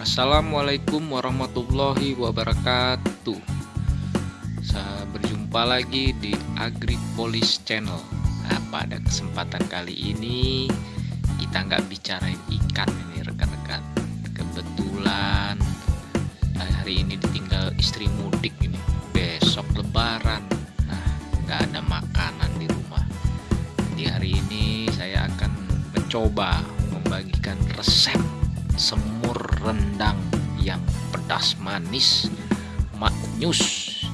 Assalamualaikum warahmatullahi wabarakatuh. Saya berjumpa lagi di Agripolis Channel. Nah pada kesempatan kali ini Kita nggak bicarain ikan ini rekan-rekan. Kebetulan hari ini ditinggal istri mudik ini. Besok lebaran. Nah nggak ada makanan di rumah. Di hari ini saya akan mencoba membagikan resep semur rendang yang pedas manis maknyus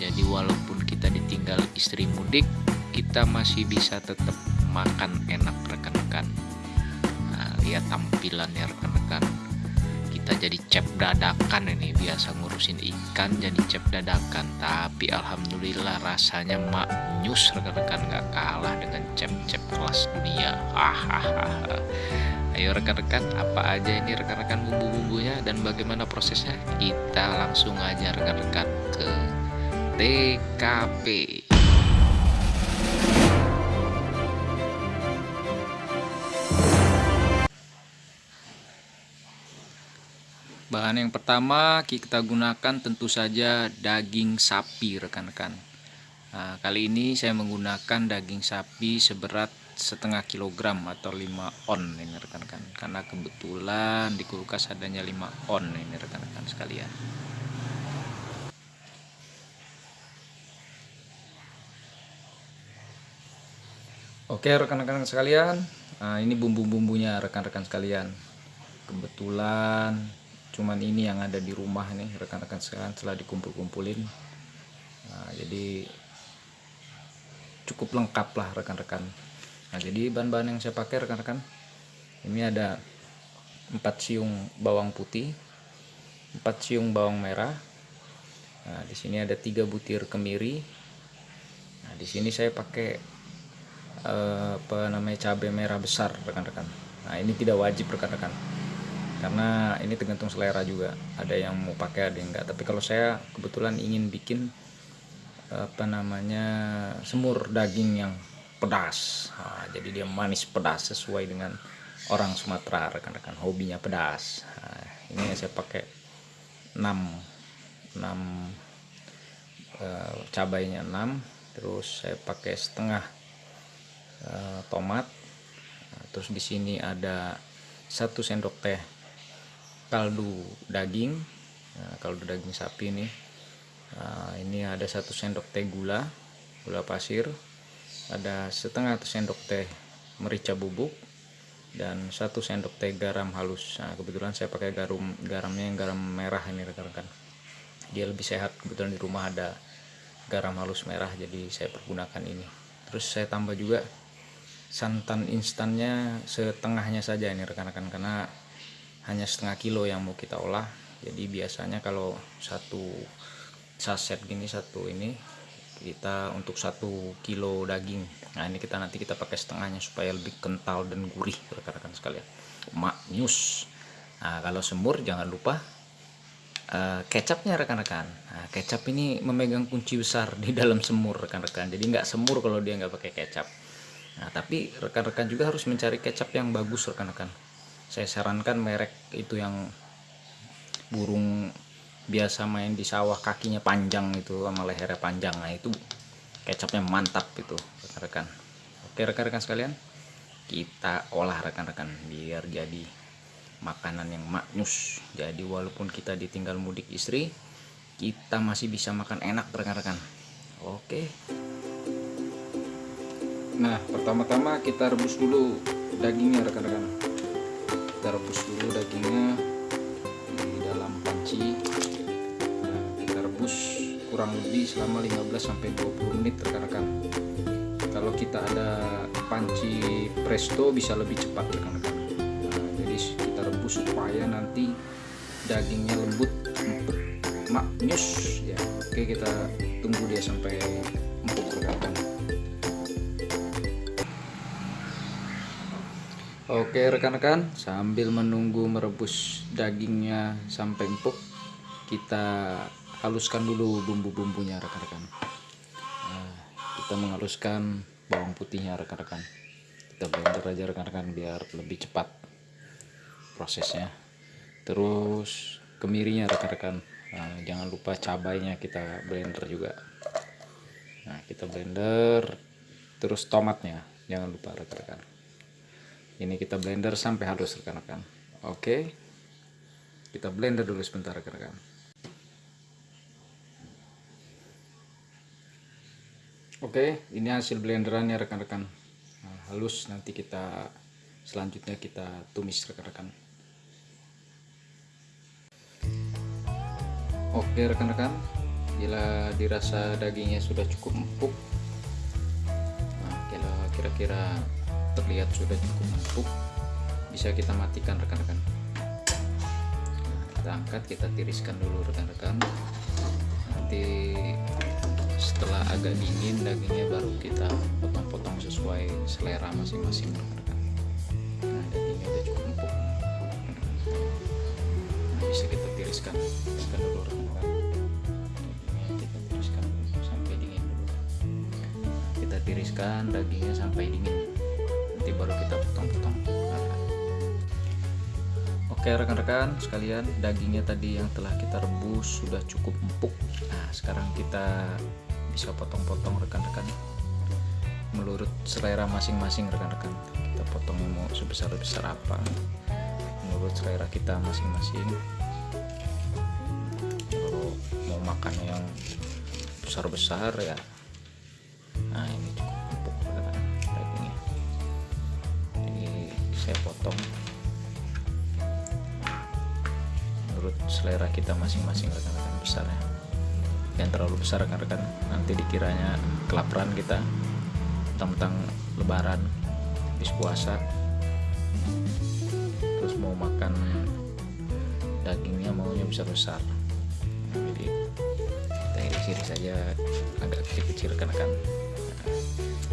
jadi walaupun kita ditinggal istri mudik kita masih bisa tetap makan enak rekan-rekan. Nah, lihat tampilannya rekan-rekan. Kita jadi cep dadakan ini biasa ngurusin ikan jadi cep dadakan. Tapi alhamdulillah rasanya maknyus rekan-rekan gak kalah dengan cep-cep kelas dunia. Hahaha Ayo rekan-rekan, apa aja ini rekan-rekan bumbu-bumbunya dan bagaimana prosesnya? Kita langsung aja rekan-rekan ke TKP. Bahan yang pertama kita gunakan tentu saja daging sapi rekan-rekan. Nah, kali ini saya menggunakan daging sapi seberat setengah kilogram atau 5 on ini rekan-rekan. Karena kebetulan di kulkas adanya 5 on ini rekan-rekan sekalian. Oke rekan-rekan sekalian. Nah, ini bumbu-bumbunya rekan-rekan sekalian. Kebetulan cuman ini yang ada di rumah nih rekan-rekan sekalian setelah dikumpul-kumpulin. Nah, jadi cukup lengkap lah rekan-rekan nah jadi bahan-bahan yang saya pakai rekan-rekan ini ada 4 siung bawang putih 4 siung bawang merah nah di sini ada tiga butir kemiri nah di sini saya pakai eh, apa namanya cabai merah besar rekan-rekan. Nah ini tidak wajib rekan-rekan karena ini tergantung selera juga. Ada yang mau pakai ada yang enggak. Tapi kalau saya kebetulan ingin bikin apa namanya semur daging yang pedas. Nah, jadi dia manis pedas sesuai dengan orang Sumatera rekan-rekan. Hobinya pedas. Nah, ini saya pakai 6 6 uh, cabainya 6 terus saya pakai setengah uh, tomat. Nah, terus di sini ada satu sendok teh kaldu daging. Nah, kaldu daging sapi ini. Nah, ini ada satu sendok teh gula gula pasir ada setengah sendok teh merica bubuk dan satu sendok teh garam halus. Nah kebetulan saya pakai garam garamnya yang garam merah ini rekan-rekan. Dia lebih sehat. Kebetulan di rumah ada garam halus merah jadi saya pergunakan ini. Terus saya tambah juga santan instannya setengahnya saja ini rekan-rekan karena hanya setengah kilo yang mau kita olah. Jadi biasanya kalau satu saset gini satu ini kita untuk satu kilo daging. Nah ini kita nanti kita pakai setengahnya supaya lebih kental dan gurih rekan-rekan sekalian. Maknyus nah kalau semur jangan lupa uh, kecapnya rekan-rekan. Nah, kecap ini memegang kunci besar di dalam semur rekan-rekan. Jadi nggak semur kalau dia nggak pakai kecap. Nah tapi rekan-rekan juga harus mencari kecap yang bagus rekan-rekan. Saya sarankan merek itu yang burung biasa main di sawah kakinya panjang itu sama lehernya panjang. Nah itu kecapnya mantap itu rekan-rekan. Oke rekan-rekan sekalian kita olah rekan-rekan biar jadi makanan yang maknyus. Jadi walaupun kita ditinggal mudik istri kita masih bisa makan enak rekan-rekan. Oke. Nah pertama-tama kita rebus dulu dagingnya rekan-rekan. Kita rebus dulu dagingnya di dalam panci kurang lebih selama 15 sampai 20 menit rekan-rekan. Kalau kita ada panci presto bisa lebih cepat rekan-rekan. Nah, jadi kita rebus supaya nanti dagingnya lembut, empuk, maknyus ya. Oke, kita tunggu dia sampai empuk rekan-rekan. Oke rekan-rekan, sambil menunggu merebus dagingnya sampai empuk, kita haluskan dulu bumbu-bumbunya rekan-rekan. Nah, kita menghaluskan bawang putihnya rekan-rekan. Kita blender aja rekan-rekan biar lebih cepat prosesnya. Terus kemirinya rekan-rekan. Nah, jangan lupa cabainya kita blender juga. Nah kita blender. Terus tomatnya jangan lupa rekan-rekan. Ini kita blender sampai halus rekan-rekan. Oke? Kita blender dulu sebentar rekan-rekan Oke, ini hasil blenderannya rekan-rekan. Nah, halus nanti kita selanjutnya kita tumis rekan-rekan. Oke rekan-rekan, bila dirasa dagingnya sudah cukup empuk, nah, kira-kira terlihat sudah cukup empuk, bisa kita matikan rekan-rekan. Nah, kita angkat, kita tiriskan dulu rekan-rekan. Nanti setelah agak dingin dagingnya baru kita potong-potong sesuai selera masing-masing. Nah dagingnya udah cukup empuk. Nah bisa kita tiriskan tiriskan dulu rekan-rekan dagingnya kita tiriskan sampai dingin dulu. Kita tiriskan dagingnya sampai dingin. Nanti baru kita potong-potong. Oke rekan-rekan sekalian dagingnya tadi yang telah kita rebus sudah cukup empuk. Nah sekarang kita bisa potong-potong rekan-rekan. Menurut selera masing-masing rekan-rekan. Kita potongnya mau sebesar-besar apa. Menurut selera kita masing-masing. Kalau mau makan yang besar-besar ya. Nah ini cukup empuk rekan-rekan. Dagingnya. Jadi saya potong. Menurut selera kita masing-masing rekan-rekan besarnya yang terlalu besar rekan-rekan nanti dikiranya kelaparan kita tentang lebaran habis puasa terus mau makan dagingnya maunya besar-besar jadi kita iris-iris saja agak kecil-kecil rekan-rekan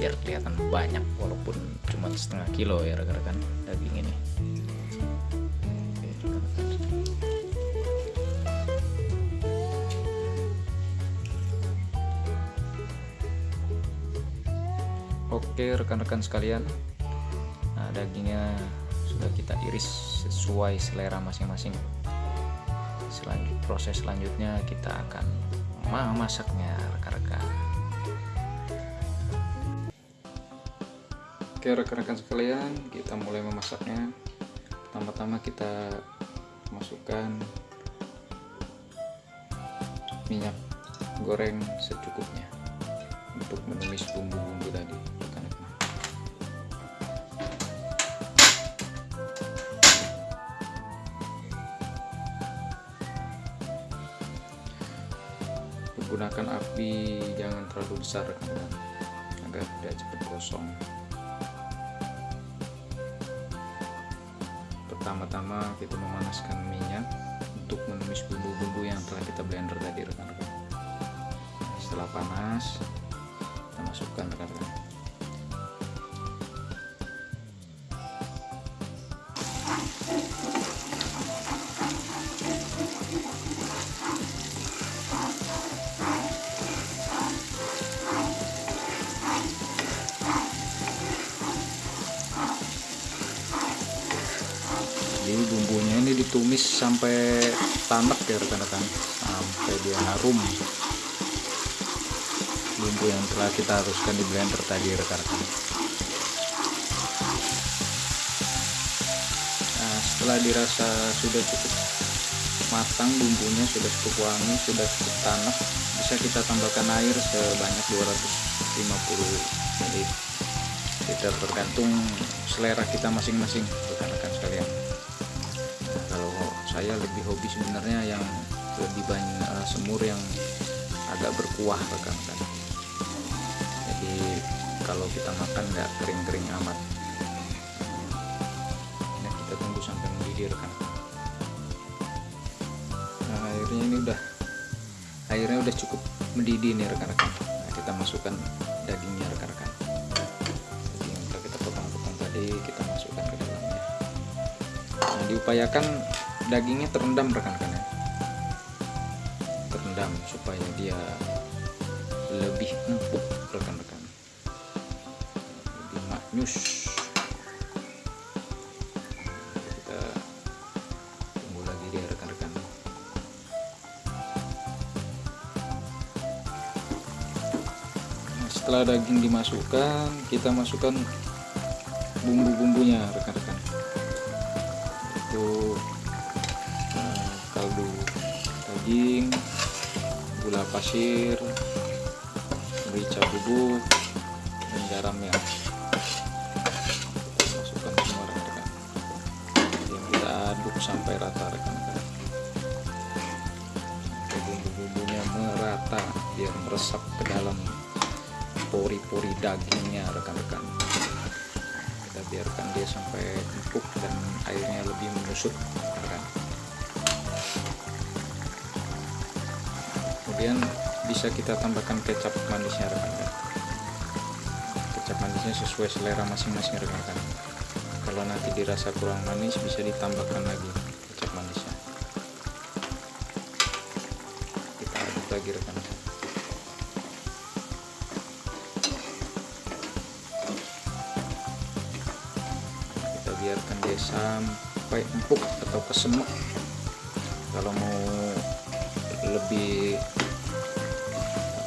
biar kelihatan banyak walaupun cuma setengah kilo ya rekan-rekan daging ini Oke rekan-rekan sekalian. Nah, dagingnya sudah kita iris sesuai selera masing-masing. Selanjut proses selanjutnya kita akan memasaknya rekan-rekan. Oke rekan-rekan sekalian kita mulai memasaknya. Pertama-tama kita masukkan minyak goreng secukupnya untuk menumis bumbu-bumbu tadi. Gunakan api jangan terlalu besar. Agar tidak cepat gosong pertama-tama kita memanaskan minyak untuk menumis bumbu-bumbu yang telah kita blender tadi rekan-rekan. Setelah panas masukkan rekan-rekan jadi bumbunya ini ditumis sampai tanak ya rekan-rekan. Sampai dia harum bumbu yang telah kita haruskan di blender tadi rekan-rekan. Nah setelah dirasa sudah cukup matang bumbunya sudah cukup wangi sudah cukup tanak bisa kita tambahkan air sebanyak 250 ml. Kita tergantung selera kita masing-masing rekan-rekan sekalian. Saya lebih hobi sebenarnya yang lebih banyak uh, semur yang agak berkuah rekan-rekan kalau kita makan nggak kering-kering amat. Nah kita tunggu sampai mendidih rekan. Nah airnya ini udah airnya udah cukup mendidih nih rekan-rekan. Nah, kita masukkan dagingnya rekan-rekan. Jadi yang kita potong-potong tadi kita masukkan ke dalamnya nah diupayakan dagingnya terendam rekan-rekan ya. Terendam supaya dia lebih empuk nyus kita tunggu lagi dia rekan-rekan. Nah, setelah daging dimasukkan kita masukkan bumbu-bumbunya rekan-rekan. Itu eh, kaldu daging gula pasir merica bubuk dan garamnya. Sampai rata rekan-rekan bumbu-bumbunya merata biar meresap ke dalam pori-pori dagingnya rekan-rekan. Kita biarkan dia sampai empuk dan airnya lebih menyusut rekan kemudian bisa kita tambahkan kecap manisnya rekan-rekan. Kecap manisnya sesuai selera masing-masing rekan-rekan kalau nanti dirasa kurang manis bisa ditambahkan lagi kecap manisnya. Kita aduk lagi rekan-rekan kita biarkan dia sampai empuk atau kesemek. Kalau mau lebih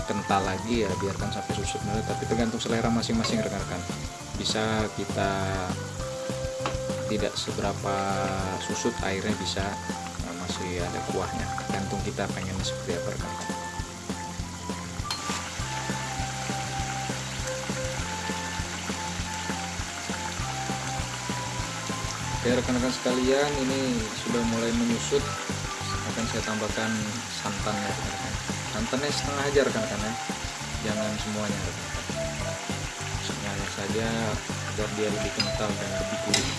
kental lagi ya biarkan sampai susut tapi tergantung selera masing-masing rekan-rekan. Bisa kita tidak seberapa susut airnya bisa nah, masih ada kuahnya. Tergantung kita pengennya seperti apa rekan-rekan Oke rekan-rekan sekalian ini sudah mulai menyusut. Akan saya tambahkan santannya rekan-rekan. Santannya setengah aja rekan-rekan ya. Jangan semuanya rekan-rekan. Setengahnya saja agar dia lebih kental dan lebih gurih.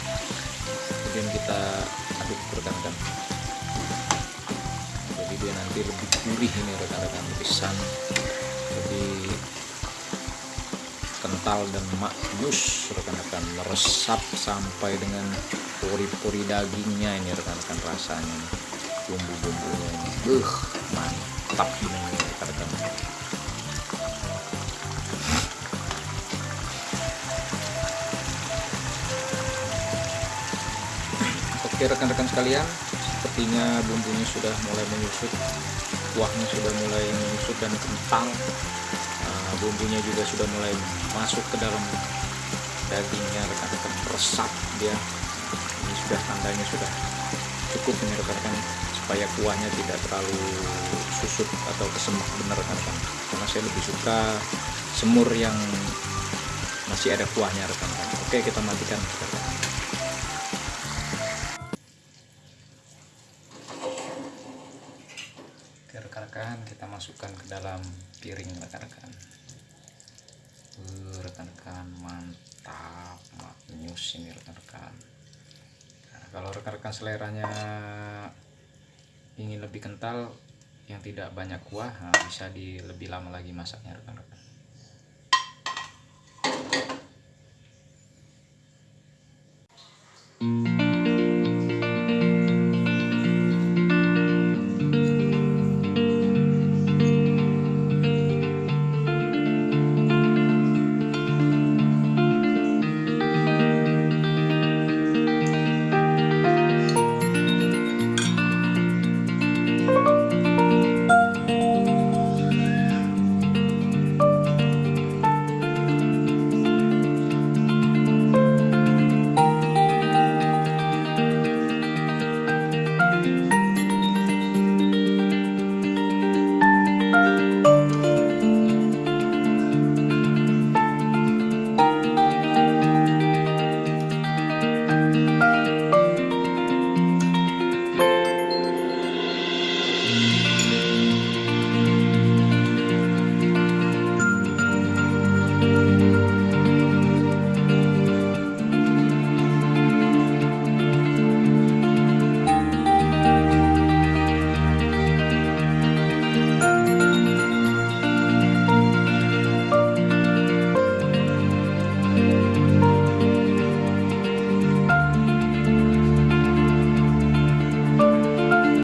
Kemudian kita aduk rekan-rekan jadi dia nanti lebih gurih ini rekan-rekan lebih lebih kental dan maknyus rekan-rekan. Meresap sampai dengan pori-pori dagingnya ini rekan-rekan rasanya. Bumbu-bumbunya ini. Uh mantap ini oke rekan-rekan sekalian sepertinya bumbunya sudah mulai menyusut kuahnya sudah mulai menyusut dan kental Nah, bumbunya juga sudah mulai masuk ke dalam dagingnya rekan-rekan. Meresap dia. Ini sudah tandanya sudah cukup ini rekan-rekan supaya kuahnya tidak terlalu susut atau kesemak. Benar rekan-rekan. Karena saya lebih suka semur yang masih ada kuahnya rekan-rekan. Oke kita matikan. rekan-rekan masukkan ke dalam piring rekan-rekan. Rekan-rekan mantap maknyus ini rekan-rekan. Nah, kalau rekan-rekan seleranya ingin lebih kental yang tidak banyak kuah nah, bisa di lebih lama lagi masaknya rekan-rekan